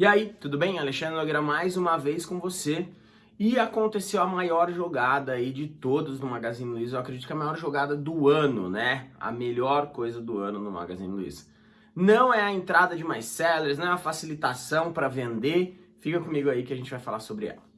E aí, tudo bem? Alexandre Nogueira mais uma vez com você. E aconteceu a maior jogada aí de todos no Magazine Luiza. Eu acredito que a maior jogada do ano, né? A melhor coisa do ano no Magazine Luiza. Não é a entrada de mais sellers, não é a facilitação para vender. Fica comigo aí que a gente vai falar sobre ela.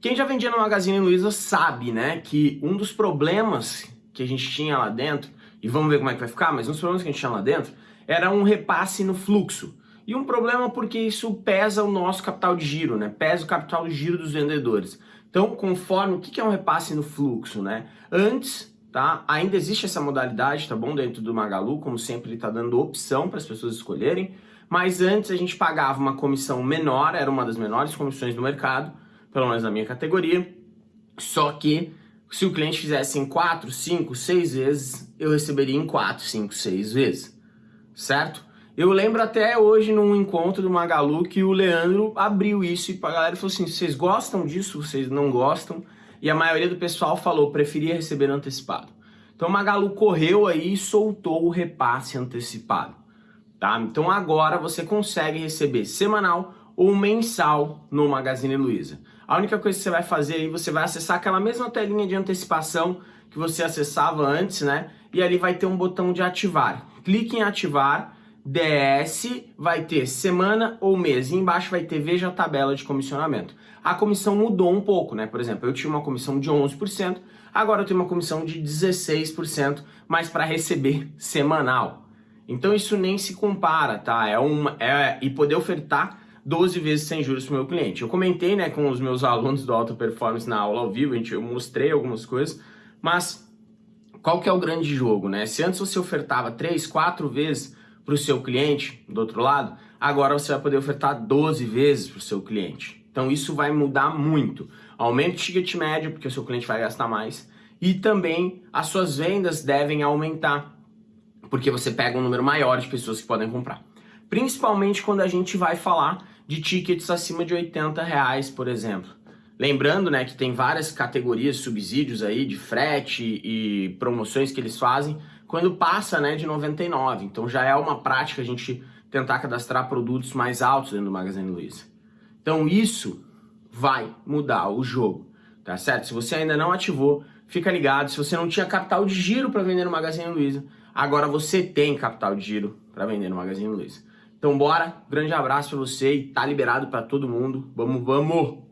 Quem já vendia no Magazine Luiza sabe, né, que um dos problemas que a gente tinha lá dentro, e vamos ver como é que vai ficar, mas um dos problemas que a gente tinha lá dentro, era um repasse no fluxo. E um problema porque isso pesa o nosso capital de giro, né, pesa o capital de giro dos vendedores. Então, conforme, o que é um repasse no fluxo, né? Antes, tá, ainda existe essa modalidade, tá bom, dentro do Magalu, como sempre ele está dando opção para as pessoas escolherem, mas antes a gente pagava uma comissão menor, era uma das menores comissões do mercado, pelo menos na minha categoria. Só que se o cliente fizesse em 4, 5, 6 vezes, eu receberia em 4, 5, 6 vezes, certo? Eu lembro até hoje num encontro do Magalu que o Leandro abriu isso e a galera falou assim, vocês gostam disso, vocês não gostam? E a maioria do pessoal falou, preferia receber antecipado. Então o Magalu correu aí e soltou o repasse antecipado, tá? Então agora você consegue receber semanal ou mensal no Magazine Luiza. A única coisa que você vai fazer aí, você vai acessar aquela mesma telinha de antecipação que você acessava antes, né? E ali vai ter um botão de ativar. Clique em ativar, DS, vai ter semana ou mês. E embaixo vai ter veja a tabela de comissionamento. A comissão mudou um pouco, né? Por exemplo, eu tinha uma comissão de 11%, agora eu tenho uma comissão de 16%, mas para receber semanal. Então isso nem se compara, tá? É uma, é, e poder ofertar 12 vezes sem juros para o meu cliente. Eu comentei né, com os meus alunos do Alta Performance na aula ao vivo, eu mostrei algumas coisas, mas qual que é o grande jogo? Né? Se antes você ofertava 3, 4 vezes para o seu cliente, do outro lado, agora você vai poder ofertar 12 vezes para o seu cliente. Então isso vai mudar muito. Aumenta o ticket médio, porque o seu cliente vai gastar mais, e também as suas vendas devem aumentar, porque você pega um número maior de pessoas que podem comprar principalmente quando a gente vai falar de tickets acima de 80 reais, por exemplo. Lembrando né, que tem várias categorias, subsídios aí de frete e promoções que eles fazem quando passa né, de 99. Então já é uma prática a gente tentar cadastrar produtos mais altos dentro do Magazine Luiza. Então isso vai mudar o jogo, tá certo? Se você ainda não ativou, fica ligado. Se você não tinha capital de giro para vender no Magazine Luiza, agora você tem capital de giro para vender no Magazine Luiza. Então bora, grande abraço pra você e tá liberado pra todo mundo. Vamos, vamos!